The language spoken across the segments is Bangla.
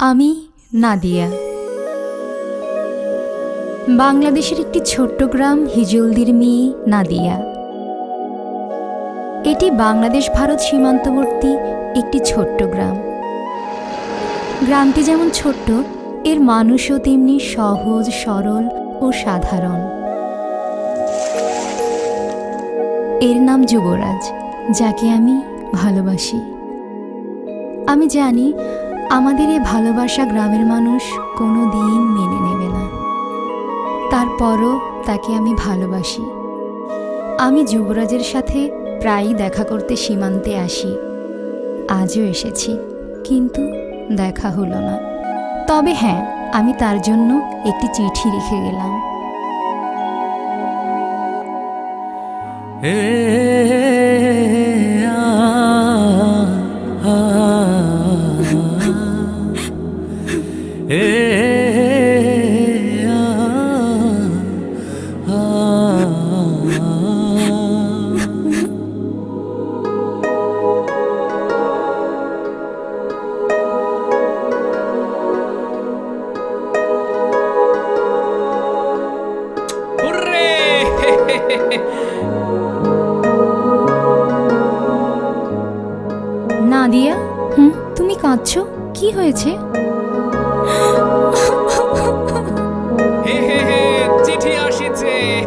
আমি নাদিয়া। বাংলাদেশের একটি ছোট্ট গ্রাম হিজলদির মেয়ে নাদিয়া। এটি বাংলাদেশ ভারত সীমান্তবর্তী একটি ছোট্ট গ্রাম। গ্রামটি যেমন ছোট্ট, এর মানুষও তেমনি সহজ, সরল ও সাধারণ। এর নাম যুবরাজ, যাকে আমি ভালোবাসি। আমি জানি আমাদের এই ভালোবাসা গ্রামের মানুষ কোনো দিন মেনে নেবে না। তারপরও তাকে আমি ভালোবাসি। আমি যুবরাজের সাথে প্রায়ই দেখা করতে সীমান্তে আসি। আজও এসেছি, কিন্তু দেখা হলো না। তবে হ্যাঁ আমি তার জন্য একটি চিঠি রেখে গেলাম। নাদিয়া হুম তুমি কাঁদছো? কি হয়েছে?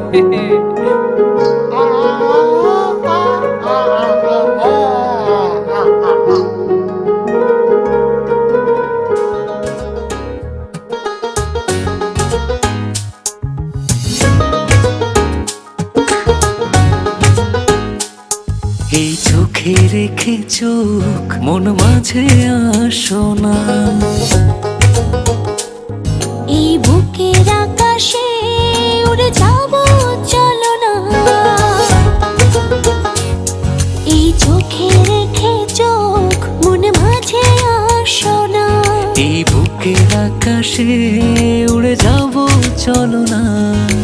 এই চোখে রেখে চোখ মন মাঝে আসো না। উড়ে যাব চলো না।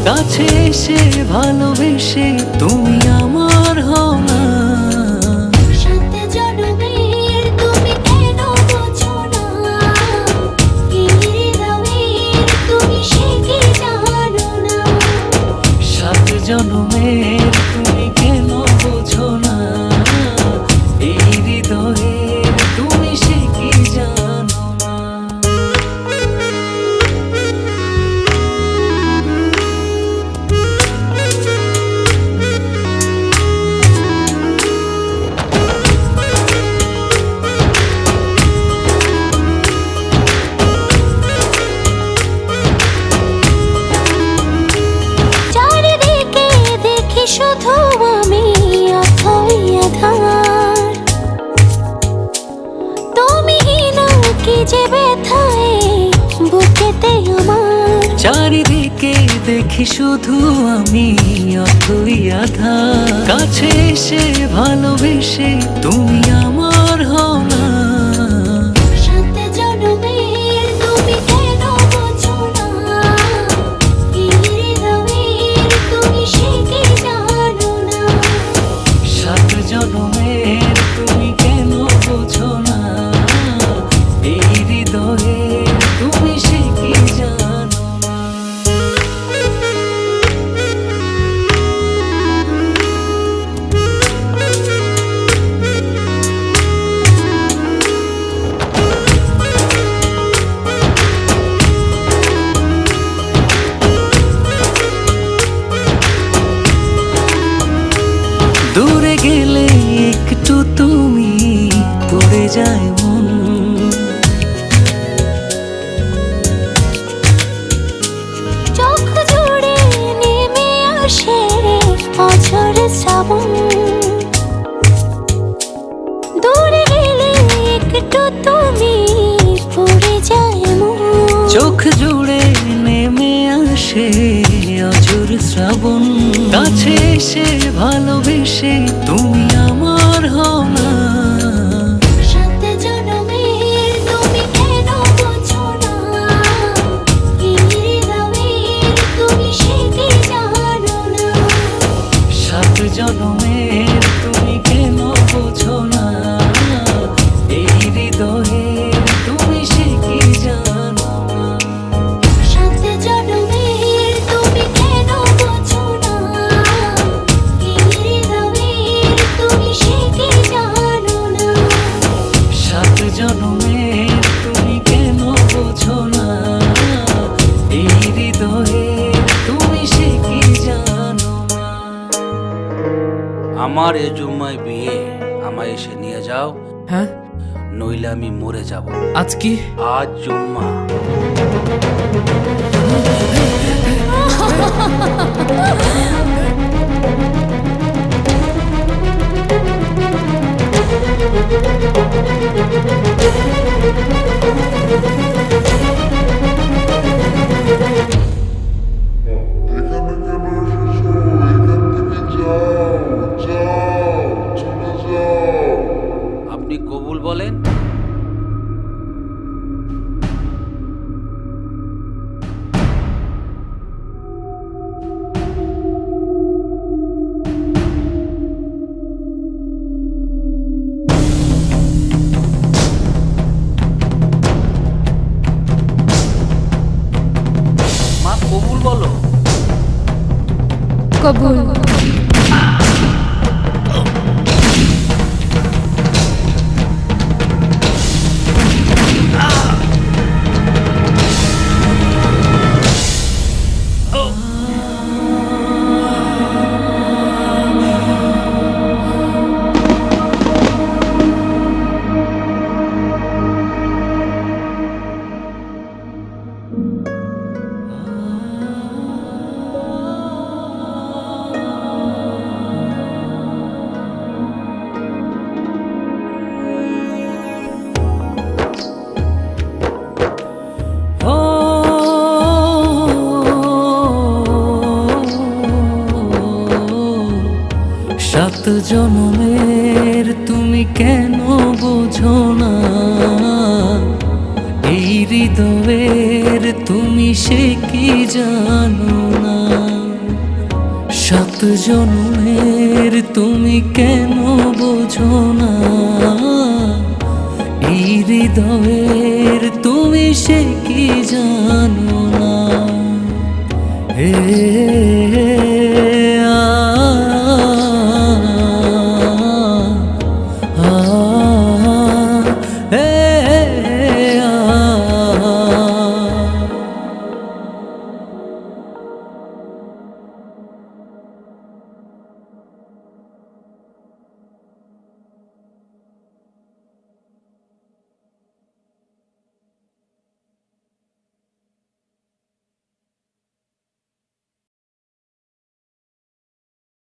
কাছে এসে ভালোবেসে তুমি আমার হও না চারিদিকে দেখি শুধু আমি অতই আধা। কাছে এসে ভালোবেসে তুমি আমার হও শ্রাবণ দূরে গেলে একটু তুমি পড়ে যায় চোখ জুড়ে নেমে আসে অজুর শ্রাবণ। কাছে এসে ভালোবেসে তুমি আমার হও আমার এ জুম্মায় বিয়ে আমায় এসে নিয়ে যাও। হ্যাঁ? নইলে আমি মরে যাব। আজ কি? আজ জুম্মা। কবুল সাত জনমের তুমি কেন বোঝো না? এই হৃদয়ের তুমি সে কি জানো না? সাত জনমের তুমি কেন বোঝো না? এই হৃদয়ের তুমি সে কি জানো না? হে